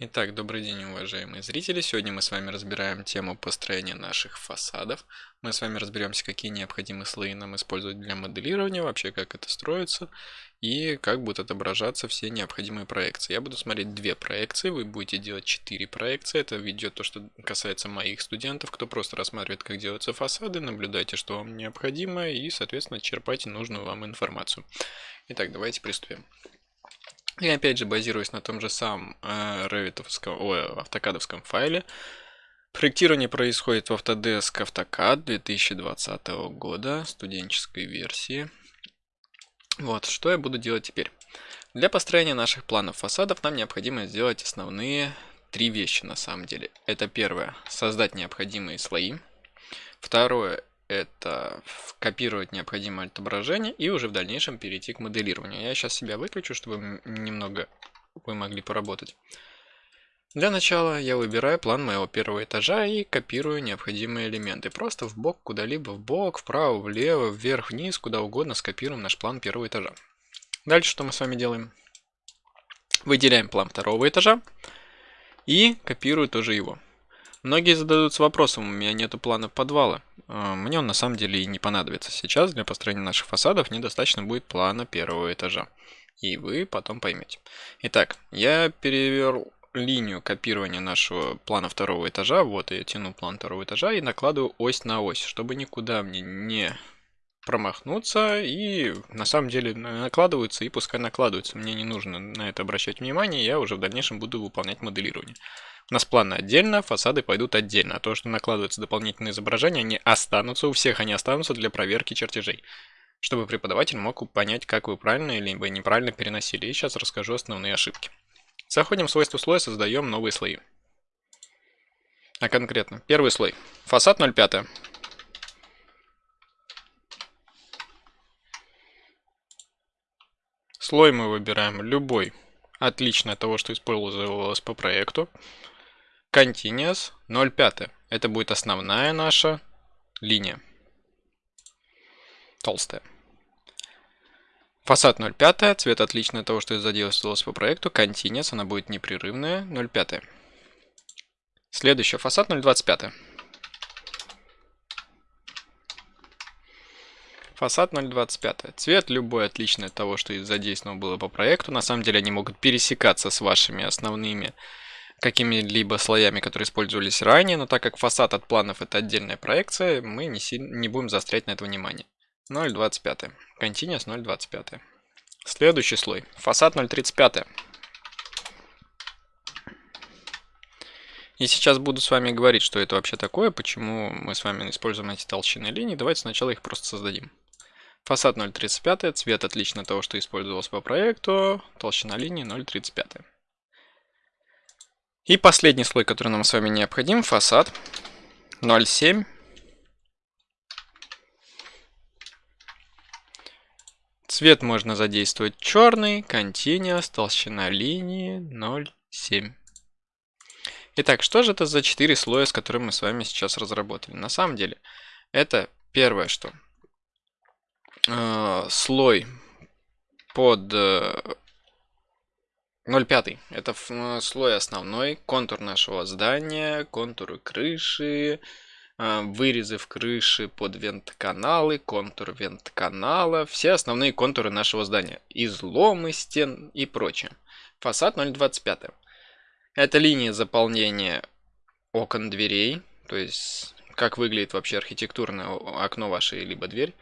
Итак, добрый день, уважаемые зрители. Сегодня мы с вами разбираем тему построения наших фасадов. Мы с вами разберемся, какие необходимые слои нам использовать для моделирования, вообще как это строится и как будут отображаться все необходимые проекции. Я буду смотреть две проекции, вы будете делать четыре проекции. Это видео то, что касается моих студентов, кто просто рассматривает, как делаются фасады. Наблюдайте, что вам необходимо и, соответственно, черпайте нужную вам информацию. Итак, давайте приступим. И опять же, базируясь на том же самом э, ревитовском, ой, автокадовском файле, проектирование происходит в Autodesk AutoCAD 2020 года, студенческой версии. Вот, что я буду делать теперь. Для построения наших планов фасадов нам необходимо сделать основные три вещи на самом деле. Это первое, создать необходимые слои. Второе, это копировать необходимое отображение и уже в дальнейшем перейти к моделированию. Я сейчас себя выключу, чтобы немного вы могли поработать. Для начала я выбираю план моего первого этажа и копирую необходимые элементы. Просто в бок, куда-либо в бок, вправо, влево, вверх, вниз, куда угодно скопируем наш план первого этажа. Дальше что мы с вами делаем? Выделяем план второго этажа и копирую тоже его. Многие зададутся вопросом, у меня нету плана подвала. А, мне он на самом деле и не понадобится. Сейчас для построения наших фасадов недостаточно будет плана первого этажа. И вы потом поймете. Итак, я перевел линию копирования нашего плана второго этажа. Вот я тяну план второго этажа и накладываю ось на ось, чтобы никуда мне не промахнуться. И на самом деле накладываются и пускай накладываются. Мне не нужно на это обращать внимание, я уже в дальнейшем буду выполнять моделирование. У нас планы отдельно, фасады пойдут отдельно. А то, что накладываются дополнительные изображения, они останутся, у всех они останутся для проверки чертежей. Чтобы преподаватель мог понять, как вы правильно или неправильно переносили. И сейчас расскажу основные ошибки. Заходим в свойства слоя, создаем новые слои. А конкретно, первый слой. Фасад 0,5. Слой мы выбираем любой, отлично от того, что использовалось по проекту. Continuous 0,5. Это будет основная наша линия. Толстая. Фасад 0,5. Цвет отличный от того, что задействовалось по проекту. Continuous. Она будет непрерывная. 0,5. Следующий. Фасад 0,25. Фасад 0.25. Цвет любой отличный от того, что задействовано было по проекту. На самом деле они могут пересекаться с вашими основными какими-либо слоями, которые использовались ранее, но так как фасад от планов это отдельная проекция, мы не, сильно, не будем заострять на это внимание. 0.25. Continuous 0.25. Следующий слой. Фасад 0.35. И сейчас буду с вами говорить, что это вообще такое, почему мы с вами используем эти толщины линий. Давайте сначала их просто создадим. Фасад 0.35, цвет отлично от того, что использовался по проекту, толщина линии 0.35. И последний слой, который нам с вами необходим, фасад 0,7. Цвет можно задействовать черный, continuous, толщина линии 0,7. Итак, что же это за 4 слоя, с которыми мы с вами сейчас разработали? На самом деле, это первое, что э, слой под э, 0,5. Это э, слой основной, контур нашего здания, контуры крыши, э, вырезы в крыше под вент-каналы, контур вент-канала, все основные контуры нашего здания, изломы стен и прочее. Фасад 0,25. Это линия заполнения окон дверей, то есть как выглядит вообще архитектурное окно вашей либо дверь.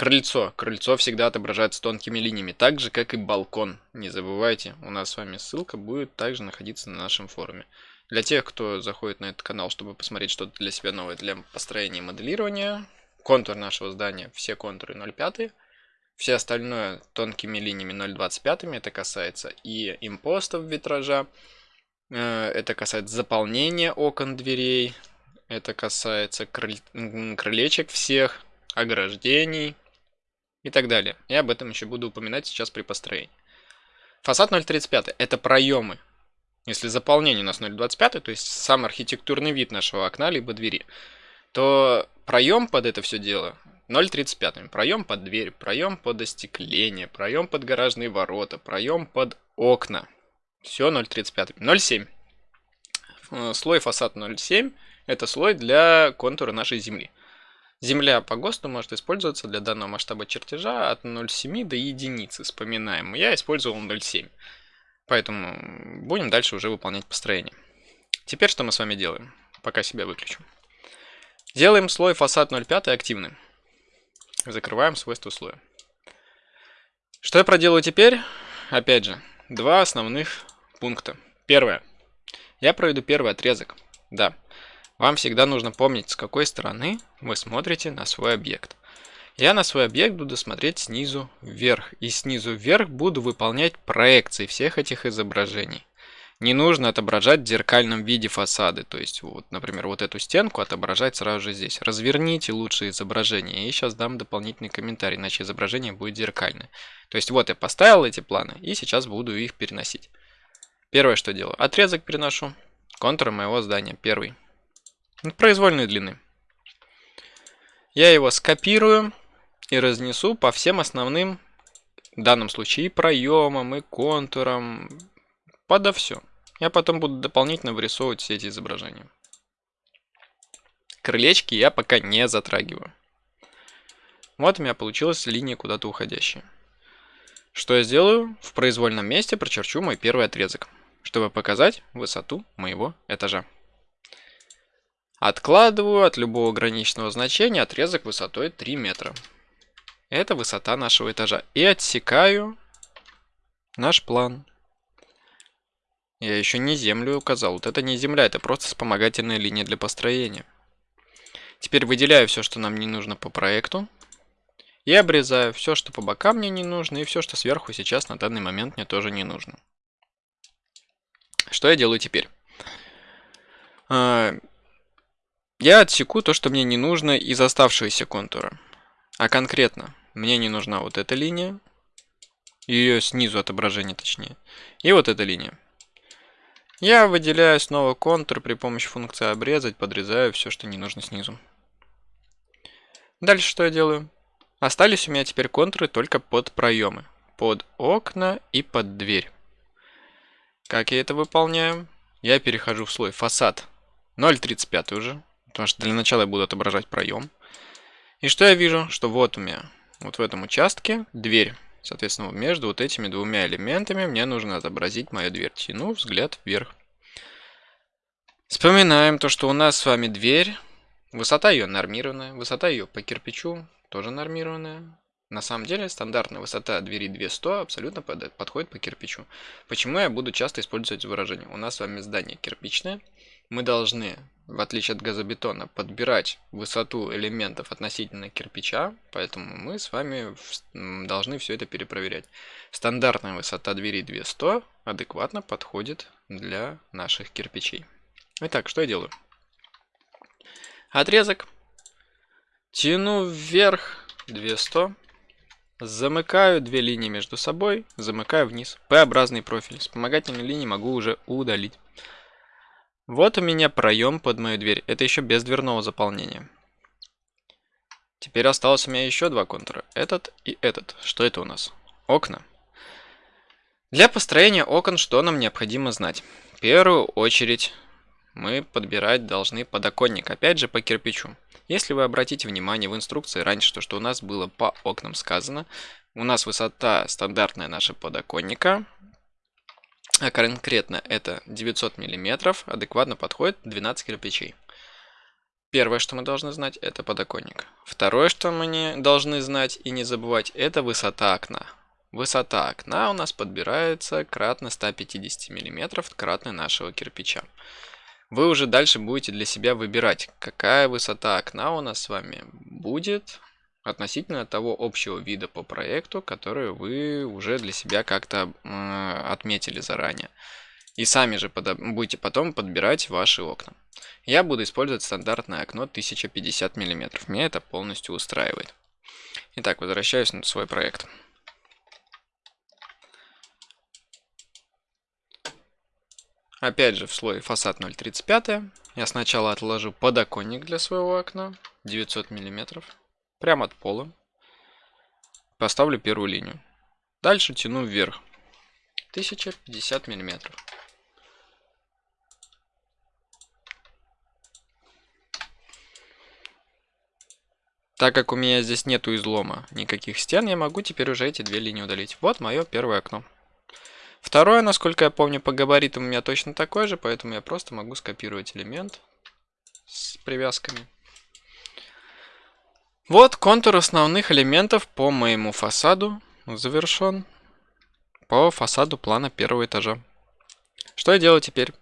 Крыльцо. Крыльцо всегда отображается тонкими линиями, так же, как и балкон. Не забывайте, у нас с вами ссылка будет также находиться на нашем форуме. Для тех, кто заходит на этот канал, чтобы посмотреть что-то для себя новое для построения и моделирования, контур нашего здания, все контуры 0,5, все остальное тонкими линиями 0,25, это касается и импостов витража, э, это касается заполнения окон дверей, это касается крыль... крылечек всех, ограждений, и так далее. Я об этом еще буду упоминать сейчас при построении. Фасад 0.35 это проемы. Если заполнение у нас 0.25, то есть сам архитектурный вид нашего окна либо двери, то проем под это все дело 0.35. Проем под дверь, проем под остекление, проем под гаражные ворота, проем под окна. Все 0.35. 0.7. э, слой фасад 0,7 это слой для контура нашей земли. Земля по ГОСТу может использоваться для данного масштаба чертежа от 0,7 до единицы. Вспоминаем, я использовал 0,7. Поэтому будем дальше уже выполнять построение. Теперь что мы с вами делаем? Пока себя выключу. Делаем слой фасад 0,5 активным. Закрываем свойства слоя. Что я проделаю теперь? Опять же, два основных пункта. Первое. Я проведу первый отрезок. Да, вам всегда нужно помнить, с какой стороны вы смотрите на свой объект. Я на свой объект буду смотреть снизу вверх, и снизу вверх буду выполнять проекции всех этих изображений. Не нужно отображать в зеркальном виде фасады, то есть, вот, например, вот эту стенку отображать сразу же здесь. Разверните лучше изображение, и сейчас дам дополнительный комментарий, иначе изображение будет зеркальное. То есть, вот я поставил эти планы, и сейчас буду их переносить. Первое, что делаю, отрезок переношу, контур моего здания, первый произвольной длины. Я его скопирую и разнесу по всем основным, в данном случае, проемам и контурам, подо все. Я потом буду дополнительно вырисовывать все эти изображения. Крылечки я пока не затрагиваю. Вот у меня получилась линия куда-то уходящая. Что я сделаю? В произвольном месте прочерчу мой первый отрезок, чтобы показать высоту моего этажа. Откладываю от любого граничного значения отрезок высотой 3 метра. Это высота нашего этажа. И отсекаю наш план. Я еще не землю указал. Вот это не земля, это просто вспомогательная линия для построения. Теперь выделяю все, что нам не нужно по проекту. И обрезаю все, что по бокам мне не нужно, и все, что сверху сейчас на данный момент мне тоже не нужно. Что я делаю теперь? Я отсеку то, что мне не нужно из оставшегося контура. А конкретно, мне не нужна вот эта линия, ее снизу отображение точнее, и вот эта линия. Я выделяю снова контур при помощи функции обрезать, подрезаю все, что не нужно снизу. Дальше что я делаю? Остались у меня теперь контуры только под проемы, под окна и под дверь. Как я это выполняю? Я перехожу в слой фасад 0.35 уже, Потому что для начала я буду отображать проем. И что я вижу? Что вот у меня, вот в этом участке, дверь. Соответственно, между вот этими двумя элементами мне нужно отобразить мою дверь. Тяну взгляд вверх. Вспоминаем то, что у нас с вами дверь. Высота ее нормированная. Высота ее по кирпичу тоже нормированная. На самом деле, стандартная высота двери 200 абсолютно подходит по кирпичу. Почему я буду часто использовать выражение? У нас с вами здание кирпичное. Мы должны в отличие от газобетона, подбирать высоту элементов относительно кирпича, поэтому мы с вами должны все это перепроверять. Стандартная высота двери 200 адекватно подходит для наших кирпичей. Итак, что я делаю? Отрезок. Тяну вверх 200. Замыкаю две линии между собой, замыкаю вниз. П-образный профиль. Вспомогательные линии могу уже удалить. Вот у меня проем под мою дверь. Это еще без дверного заполнения. Теперь осталось у меня еще два контура. Этот и этот. Что это у нас? Окна. Для построения окон что нам необходимо знать? В первую очередь мы подбирать должны подоконник. Опять же по кирпичу. Если вы обратите внимание в инструкции раньше, то что у нас было по окнам сказано, у нас высота стандартная наша подоконника а конкретно это 900 миллиметров, адекватно подходит 12 кирпичей. Первое, что мы должны знать, это подоконник. Второе, что мы не должны знать и не забывать, это высота окна. Высота окна у нас подбирается кратно 150 мм кратно нашего кирпича. Вы уже дальше будете для себя выбирать, какая высота окна у нас с вами будет относительно того общего вида по проекту, который вы уже для себя как-то э, отметили заранее. И сами же будете потом подбирать ваши окна. Я буду использовать стандартное окно 1050 мм. Меня это полностью устраивает. Итак, возвращаюсь на свой проект. Опять же в слое фасад 0.35 я сначала отложу подоконник для своего окна 900 миллиметров прямо от пола. Поставлю первую линию. Дальше тяну вверх. 1050 миллиметров. Так как у меня здесь нету излома никаких стен, я могу теперь уже эти две линии удалить. Вот мое первое окно. Второе, насколько я помню, по габаритам у меня точно такое же, поэтому я просто могу скопировать элемент с привязками. Вот контур основных элементов по моему фасаду завершен. По фасаду плана первого этажа. Что я делаю теперь?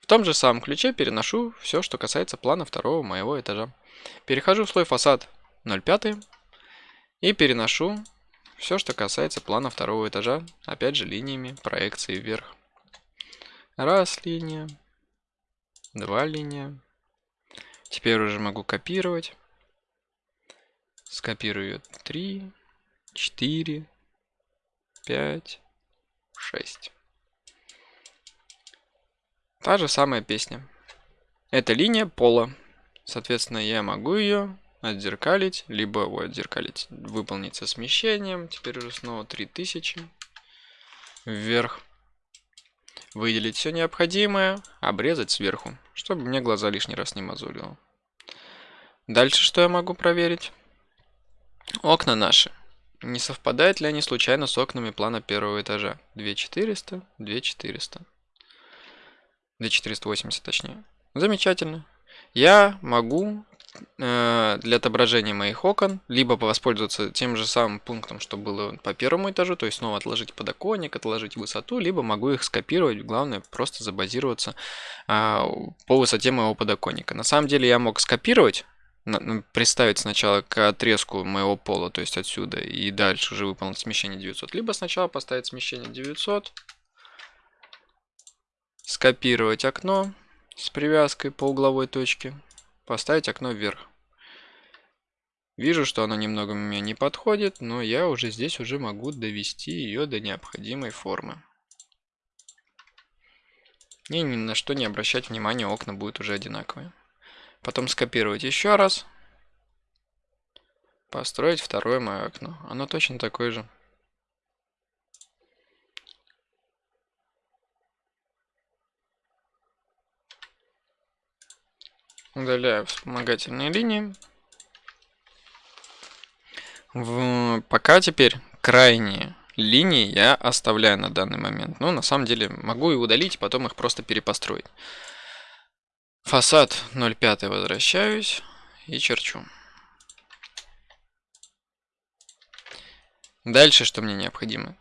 В том же самом ключе переношу все, что касается плана второго моего этажа. Перехожу в слой фасад 0,5 и переношу все, что касается плана второго этажа, опять же линиями проекции вверх. Раз линия, два линия. Теперь уже могу копировать. Скопирую 3, 4, 5, 6. Та же самая песня. Это линия пола. Соответственно, я могу ее отзеркалить, либо вот, отзеркалить, выполнить со смещением. Теперь уже снова 3000 вверх. Выделить все необходимое, обрезать сверху, чтобы мне глаза лишний раз не мозолило. Дальше что я могу проверить? Окна наши. Не совпадают ли они случайно с окнами плана первого этажа? 2400, 2400. 2480 точнее. Замечательно. Я могу э, для отображения моих окон либо воспользоваться тем же самым пунктом, что было по первому этажу, то есть снова отложить подоконник, отложить высоту, либо могу их скопировать, главное просто забазироваться э, по высоте моего подоконника. На самом деле я мог скопировать, представить сначала к отрезку моего пола, то есть отсюда, и дальше уже выполнить смещение 900. Либо сначала поставить смещение 900, скопировать окно, с привязкой по угловой точке, поставить окно вверх. Вижу, что оно немного мне не подходит, но я уже здесь уже могу довести ее до необходимой формы. И ни на что не обращать внимания, окна будут уже одинаковые. Потом скопировать еще раз. Построить второе мое окно. Оно точно такое же. Удаляю вспомогательные линии. В... Пока теперь крайние линии я оставляю на данный момент. Ну, на самом деле, могу и удалить, потом их просто перепостроить. Фасад 0,5 возвращаюсь и черчу. Дальше что мне необходимо?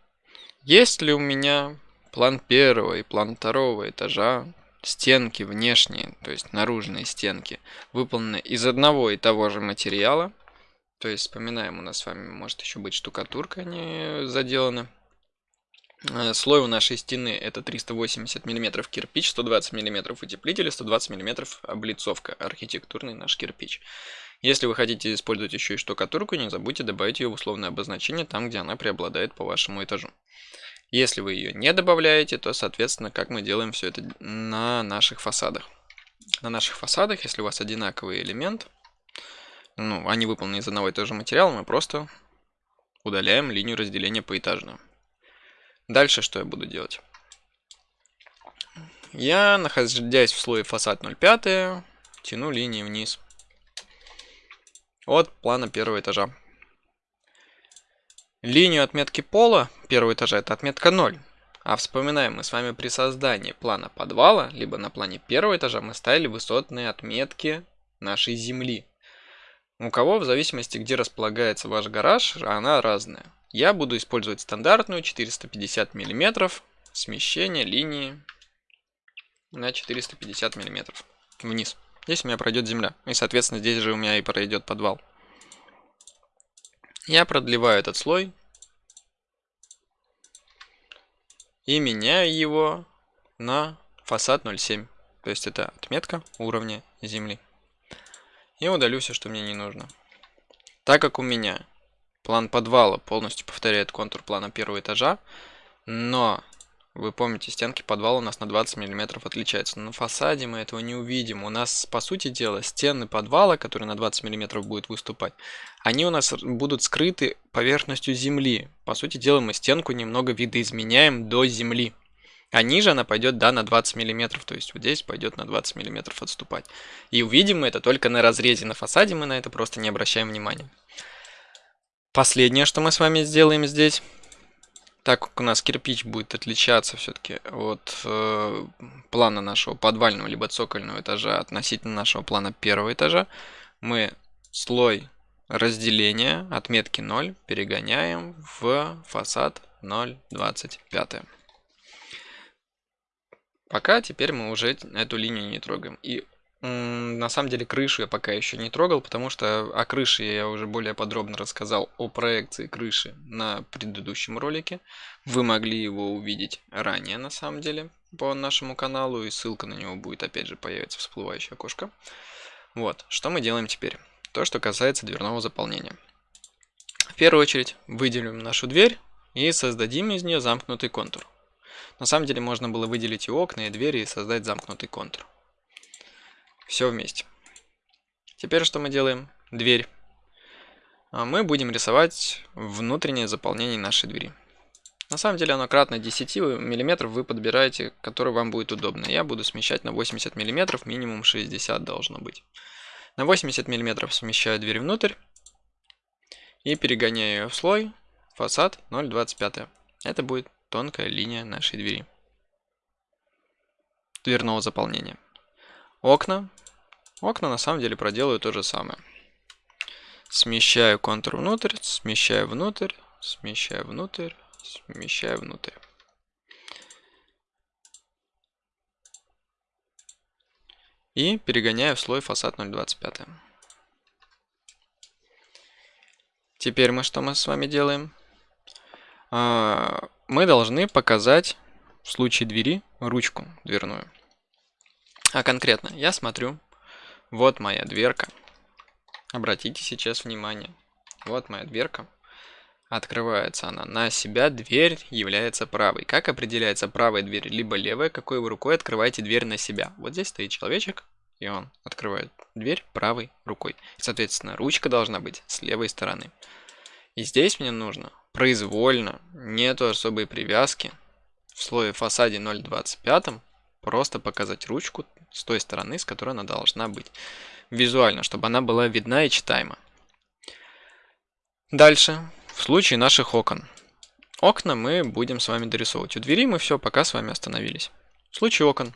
Есть ли у меня план первого и план второго этажа стенки внешние, то есть наружные стенки, выполнены из одного и того же материала. То есть, вспоминаем, у нас с вами может еще быть штукатурка не заделана. Э, слой у нашей стены это 380 мм кирпич, 120 мм утеплитель, 120 мм облицовка, архитектурный наш кирпич. Если вы хотите использовать еще и штукатурку, не забудьте добавить ее в условное обозначение там, где она преобладает по вашему этажу. Если вы ее не добавляете, то, соответственно, как мы делаем все это на наших фасадах. На наших фасадах, если у вас одинаковый элемент, ну, они выполнены из одного и того же материала, мы просто удаляем линию разделения поэтажную. Дальше что я буду делать? Я, находясь в слое фасад 0,5, тяну линии вниз от плана первого этажа. Линию отметки пола первого этажа это отметка 0. А вспоминаем, мы с вами при создании плана подвала, либо на плане первого этажа мы ставили высотные отметки нашей земли. У кого, в зависимости, где располагается ваш гараж, она разная. Я буду использовать стандартную 450 мм смещение линии на 450 мм вниз. Здесь у меня пройдет земля. И, соответственно, здесь же у меня и пройдет подвал. Я продлеваю этот слой и меняю его на фасад 0.7. То есть это отметка уровня земли. И удалю все, что мне не нужно. Так как у меня план подвала полностью повторяет контур плана первого этажа, но вы помните, стенки подвала у нас на 20 мм отличаются. На фасаде мы этого не увидим. У нас, по сути дела, стены подвала, которые на 20 мм будут выступать, они у нас будут скрыты поверхностью земли. По сути дела, мы стенку немного видоизменяем до земли. А ниже она пойдет, да, на 20 миллиметров, то есть вот здесь пойдет на 20 миллиметров отступать. И увидим мы это только на разрезе на фасаде, мы на это просто не обращаем внимания. Последнее, что мы с вами сделаем здесь, так как у нас кирпич будет отличаться все-таки от э, плана нашего подвального либо цокольного этажа относительно нашего плана первого этажа, мы слой разделения отметки 0 перегоняем в фасад 0,25. Пока теперь мы уже эту линию не трогаем. И на самом деле крышу я пока еще не трогал, потому что о крыше я уже более подробно рассказал о проекции крыши на предыдущем ролике. Вы могли его увидеть ранее на самом деле по нашему каналу, и ссылка на него будет опять же появится всплывающее окошко. Вот, что мы делаем теперь? То, что касается дверного заполнения. В первую очередь выделим нашу дверь и создадим из нее замкнутый контур. На самом деле можно было выделить и окна, и двери, и создать замкнутый контур. Все вместе. Теперь что мы делаем? Дверь. А мы будем рисовать внутреннее заполнение нашей двери. На самом деле оно кратно 10 мм вы подбираете, который вам будет удобно. Я буду смещать на 80 мм, минимум 60 должно быть. На 80 мм смещаю дверь внутрь и перегоняю ее в слой фасад 0,25. Это будет тонкая линия нашей двери. Дверного заполнения. Окна Окна на самом деле проделаю то же самое. Смещаю контур внутрь, смещаю внутрь, смещаю внутрь, смещаю внутрь. И перегоняю в слой фасад 0.25. Теперь мы что мы с вами делаем? А, мы должны показать в случае двери ручку дверную. А конкретно я смотрю вот моя дверка. Обратите сейчас внимание. Вот моя дверка. Открывается она на себя, дверь является правой. Как определяется правая дверь, либо левая, какой вы рукой открываете дверь на себя. Вот здесь стоит человечек, и он открывает дверь правой рукой. соответственно, ручка должна быть с левой стороны. И здесь мне нужно произвольно, нету особой привязки, в слое фасаде 0.25 просто показать ручку с той стороны, с которой она должна быть. Визуально, чтобы она была видна и читаема. Дальше, в случае наших окон. Окна мы будем с вами дорисовывать. У двери мы все, пока с вами остановились. В случае окон.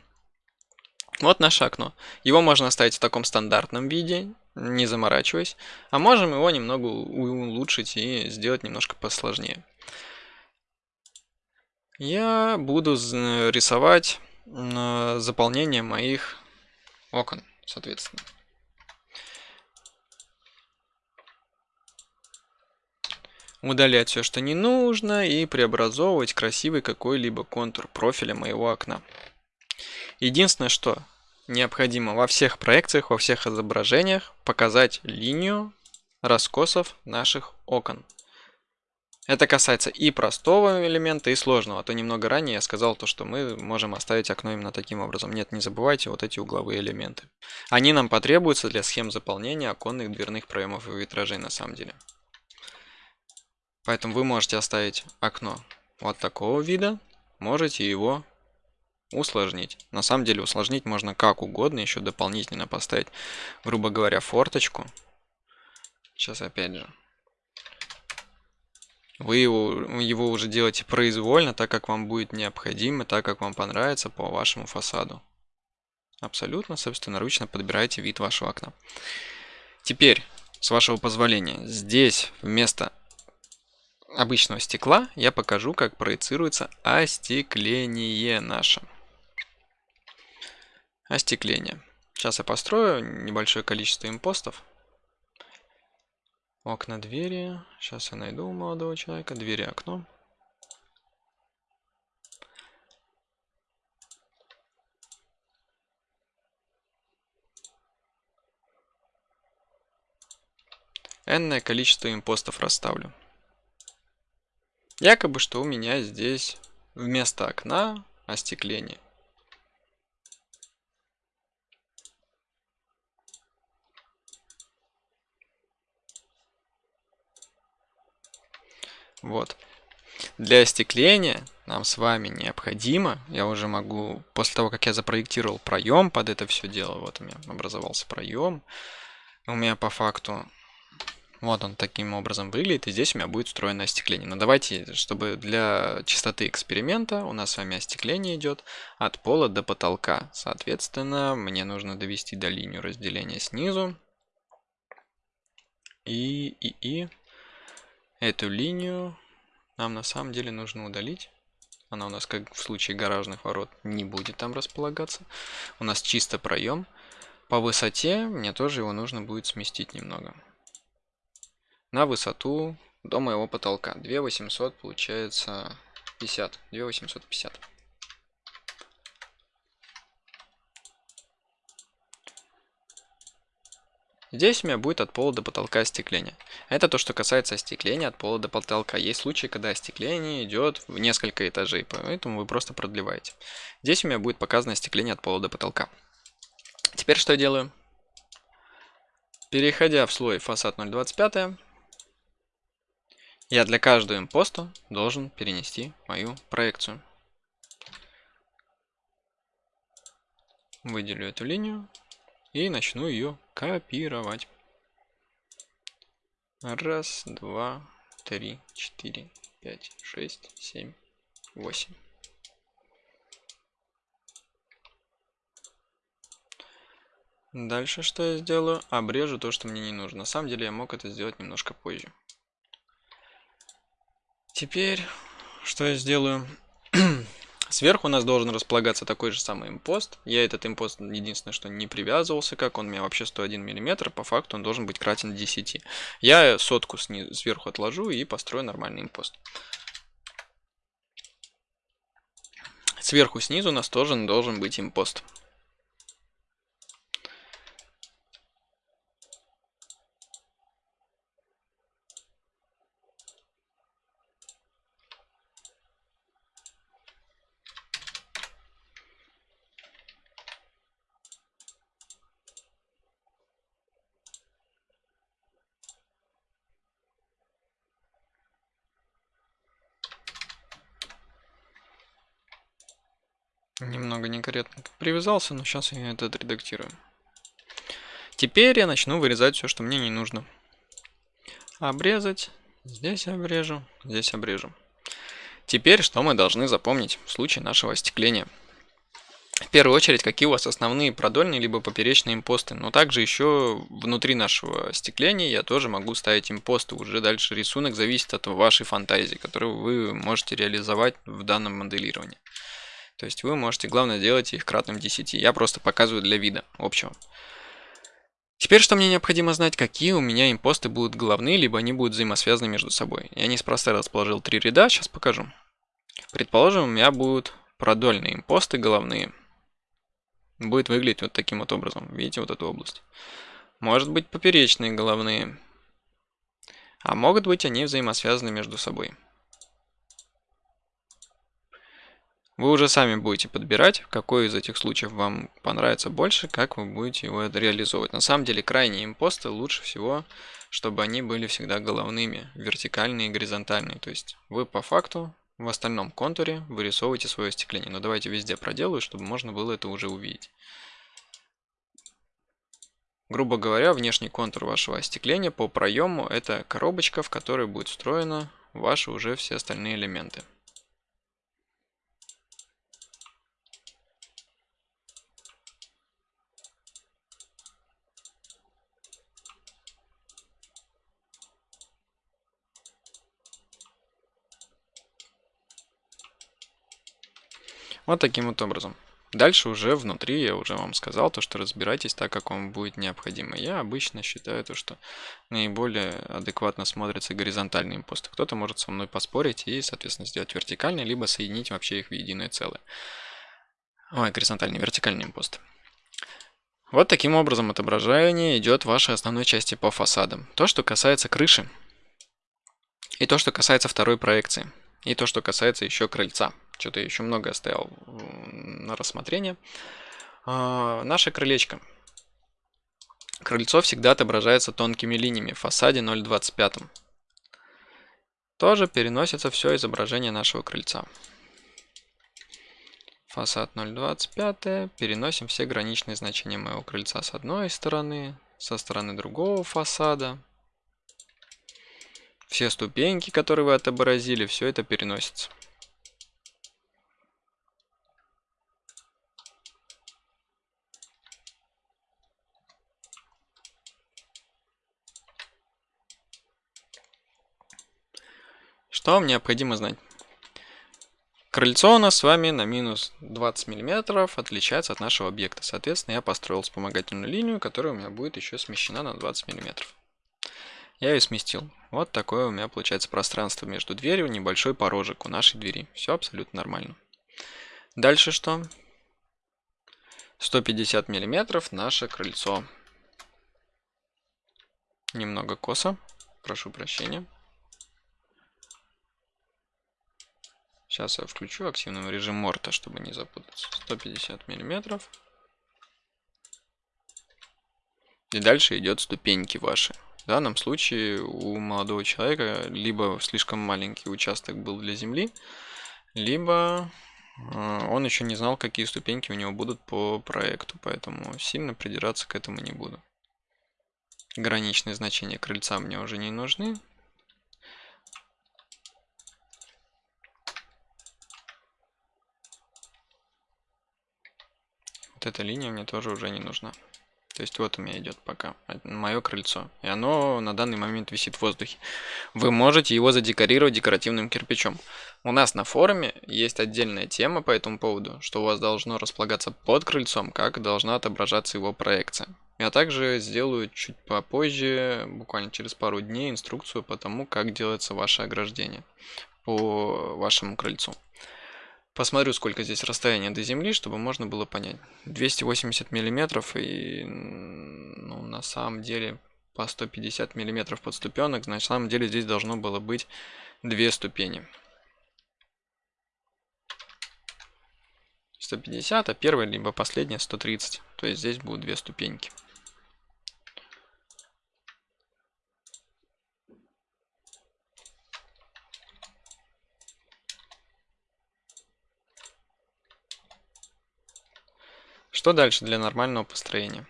Вот наше окно. Его можно оставить в таком стандартном виде, не заморачиваясь. А можем его немного улучшить и сделать немножко посложнее. Я буду рисовать заполнение моих окон, соответственно. Удалять все, что не нужно, и преобразовывать красивый какой-либо контур профиля моего окна. Единственное, что необходимо во всех проекциях, во всех изображениях показать линию раскосов наших окон. Это касается и простого элемента, и сложного. А то немного ранее я сказал то, что мы можем оставить окно именно таким образом. Нет, не забывайте вот эти угловые элементы. Они нам потребуются для схем заполнения оконных дверных проемов и витражей на самом деле. Поэтому вы можете оставить окно вот такого вида, можете его усложнить. На самом деле усложнить можно как угодно, еще дополнительно поставить, грубо говоря, форточку. Сейчас опять же вы его, его уже делаете произвольно, так как вам будет необходимо, так как вам понравится по вашему фасаду. Абсолютно собственноручно подбираете вид вашего окна. Теперь, с вашего позволения, здесь вместо обычного стекла я покажу, как проецируется остекление наше. Остекление. Сейчас я построю небольшое количество импостов. Окна, двери. Сейчас я найду молодого человека. Двери, окно. Энное количество импостов расставлю. Якобы, что у меня здесь вместо окна остекление. Вот. Для остекления нам с вами необходимо, я уже могу, после того, как я запроектировал проем под это все дело, вот у меня образовался проем, у меня по факту вот он таким образом выглядит, и здесь у меня будет встроенное остекление. Но давайте, чтобы для чистоты эксперимента у нас с вами остекление идет от пола до потолка. Соответственно, мне нужно довести до линию разделения снизу. И, и, и эту линию нам на самом деле нужно удалить. Она у нас, как в случае гаражных ворот, не будет там располагаться. У нас чисто проем. По высоте мне тоже его нужно будет сместить немного на высоту до моего потолка. 2800 получается 50. 2850. Здесь у меня будет от пола до потолка остекление. Это то, что касается остекления от пола до потолка. Есть случаи, когда остекление идет в несколько этажей, поэтому вы просто продлеваете. Здесь у меня будет показано остекление от пола до потолка. Теперь что я делаю? Переходя в слой фасад 025, я для каждого импоста должен перенести мою проекцию. Выделю эту линию и начну ее копировать. Раз, два, три, четыре, пять, шесть, семь, восемь. Дальше что я сделаю? Обрежу то, что мне не нужно. На самом деле я мог это сделать немножко позже. Теперь, что я сделаю? Сверху у нас должен располагаться такой же самый импост. Я этот импост единственное, что не привязывался, как он у меня вообще 101 мм, по факту он должен быть кратен 10. Я сотку сверху отложу и построю нормальный импост. Сверху снизу у нас тоже должен быть импост. Немного некорректно привязался, но сейчас я это отредактирую. Теперь я начну вырезать все, что мне не нужно. Обрезать. Здесь обрежу, здесь обрежу. Теперь что мы должны запомнить в случае нашего остекления? В первую очередь, какие у вас основные продольные либо поперечные импосты. Но также еще внутри нашего остекления я тоже могу ставить импосты. Уже дальше рисунок зависит от вашей фантазии, которую вы можете реализовать в данном моделировании. То есть вы можете, главное, делать их кратным 10. Я просто показываю для вида общего. Теперь, что мне необходимо знать, какие у меня импосты будут головные, либо они будут взаимосвязаны между собой. Я неспроста расположил три ряда, сейчас покажу. Предположим, у меня будут продольные импосты головные. Будет выглядеть вот таким вот образом. Видите вот эту область? Может быть поперечные головные. А могут быть они взаимосвязаны между собой. Вы уже сами будете подбирать, какой из этих случаев вам понравится больше, как вы будете его реализовывать. На самом деле крайние импосты лучше всего, чтобы они были всегда головными, вертикальные и горизонтальные. То есть вы по факту в остальном контуре вырисовываете свое остекление. Но давайте везде проделаю, чтобы можно было это уже увидеть. Грубо говоря, внешний контур вашего остекления по проему это коробочка, в которой будет встроена ваши уже все остальные элементы. Вот таким вот образом. Дальше уже внутри я уже вам сказал, то, что разбирайтесь так, как вам будет необходимо. Я обычно считаю то, что наиболее адекватно смотрятся горизонтальные импосты. Кто-то может со мной поспорить и, соответственно, сделать вертикальные, либо соединить вообще их в единое целое. Ой, горизонтальные, вертикальные импосты. Вот таким образом отображение идет в вашей основной части по фасадам. То, что касается крыши, и то, что касается второй проекции, и то, что касается еще крыльца. Что-то еще много оставил на рассмотрение. А, наше крылечко. Крыльцо всегда отображается тонкими линиями в фасаде 0.25. Тоже переносится все изображение нашего крыльца. Фасад 0,25. Переносим все граничные значения моего крыльца с одной стороны, со стороны другого фасада. Все ступеньки, которые вы отобразили, все это переносится. Что вам необходимо знать? Крыльцо у нас с вами на минус 20 мм отличается от нашего объекта. Соответственно, я построил вспомогательную линию, которая у меня будет еще смещена на 20 мм. Я ее сместил. Вот такое у меня получается пространство между дверью, небольшой порожек у нашей двери. Все абсолютно нормально. Дальше что? 150 мм наше крыльцо. Немного косо, прошу прощения. Сейчас я включу активный режим Морта, чтобы не запутаться. 150 миллиметров. И дальше идет ступеньки ваши. В данном случае у молодого человека либо слишком маленький участок был для земли, либо э, он еще не знал, какие ступеньки у него будут по проекту, поэтому сильно придираться к этому не буду. Граничные значения крыльца мне уже не нужны. Вот эта линия мне тоже уже не нужна. То есть вот у меня идет пока мое крыльцо. И оно на данный момент висит в воздухе. Вы можете его задекорировать декоративным кирпичом. У нас на форуме есть отдельная тема по этому поводу, что у вас должно располагаться под крыльцом, как должна отображаться его проекция. Я также сделаю чуть попозже, буквально через пару дней, инструкцию по тому, как делается ваше ограждение по вашему крыльцу. Посмотрю, сколько здесь расстояние до земли, чтобы можно было понять. 280 миллиметров и ну, на самом деле по 150 миллиметров под ступенок. Значит, на самом деле здесь должно было быть две ступени. 150, а первая либо последняя 130. То есть здесь будут две ступеньки. Что дальше для нормального построения?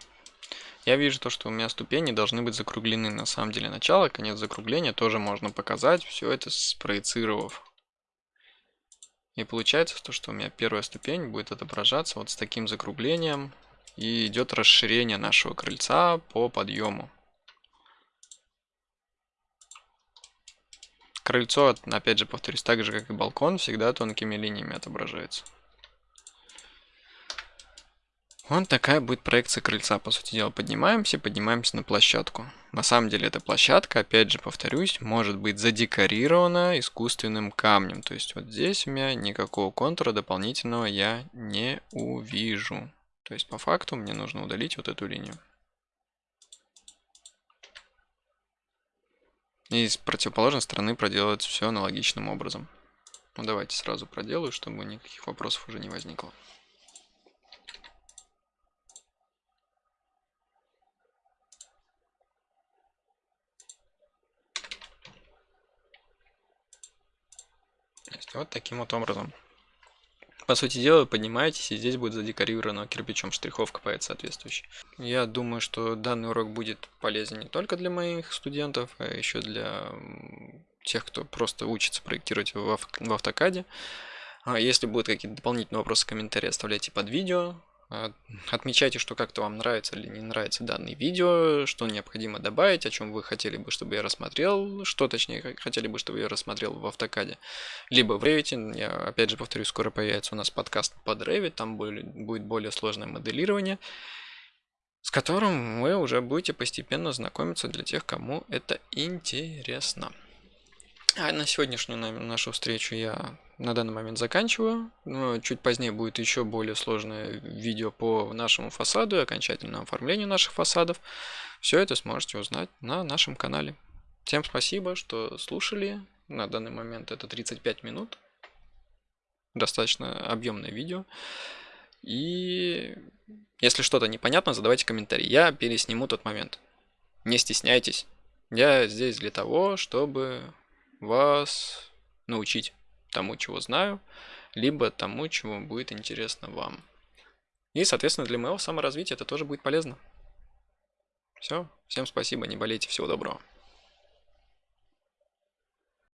Я вижу то, что у меня ступени должны быть закруглены. На самом деле начало, конец закругления тоже можно показать, все это спроецировав. И получается то, что у меня первая ступень будет отображаться вот с таким закруглением. И идет расширение нашего крыльца по подъему. Крыльцо, опять же повторюсь, так же как и балкон, всегда тонкими линиями отображается. Вот такая будет проекция крыльца. По сути дела, поднимаемся, поднимаемся на площадку. На самом деле, эта площадка, опять же повторюсь, может быть задекорирована искусственным камнем. То есть вот здесь у меня никакого контура дополнительного я не увижу. То есть по факту мне нужно удалить вот эту линию. И с противоположной стороны проделать все аналогичным образом. Ну давайте сразу проделаю, чтобы никаких вопросов уже не возникло. Вот таким вот образом. По сути дела, вы поднимаетесь, и здесь будет задекорировано кирпичом штриховка поет соответствующая. Я думаю, что данный урок будет полезен не только для моих студентов, а еще для тех, кто просто учится проектировать в, в автокаде. А если будут какие-то дополнительные вопросы, комментарии оставляйте под видео. А, отмечайте, что как-то вам нравится или не нравится данное видео, что необходимо добавить, о чем вы хотели бы, чтобы я рассмотрел, что точнее хотели бы, чтобы я рассмотрел в автокаде, либо в Revit. Я опять же повторюсь, скоро появится у нас подкаст под Revit, там будет более сложное моделирование, с которым вы уже будете постепенно знакомиться для тех, кому это интересно. А на сегодняшнюю нашу встречу я на данный момент заканчиваю. Но чуть позднее будет еще более сложное видео по нашему фасаду и окончательному оформлению наших фасадов. Все это сможете узнать на нашем канале. Всем спасибо, что слушали. На данный момент это 35 минут. Достаточно объемное видео. И если что-то непонятно, задавайте комментарии. Я пересниму тот момент. Не стесняйтесь. Я здесь для того, чтобы вас научить тому, чего знаю, либо тому, чего будет интересно вам. И, соответственно, для моего саморазвития это тоже будет полезно. Все, всем спасибо, не болейте, всего доброго.